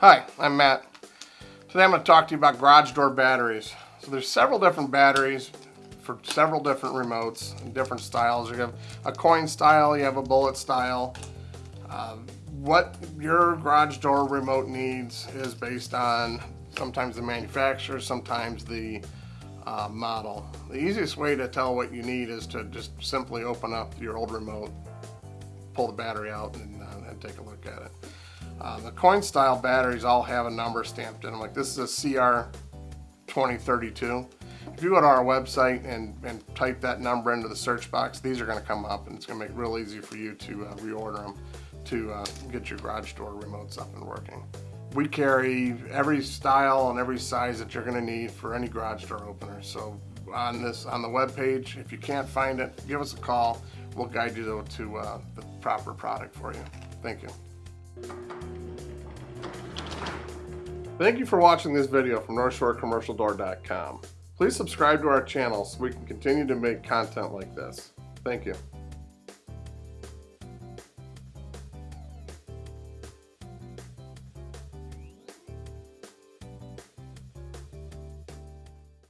Hi, I'm Matt. Today I'm going to talk to you about garage door batteries. So there's several different batteries for several different remotes and different styles. You have a coin style, you have a bullet style. Uh, what your garage door remote needs is based on sometimes the manufacturer, sometimes the uh, model. The easiest way to tell what you need is to just simply open up your old remote, pull the battery out and, uh, and take a look at it. Uh, the coin style batteries all have a number stamped in them. Like this is a CR2032. If you go to our website and, and type that number into the search box, these are going to come up and it's going to make it real easy for you to uh, reorder them to uh, get your garage door remotes up and working. We carry every style and every size that you're going to need for any garage door opener. So on this on the web page, if you can't find it, give us a call. We'll guide you to, to uh, the proper product for you. Thank you. Thank you for watching this video from NorthshoreCommercialDoor.com. Please subscribe to our channel so we can continue to make content like this. Thank you.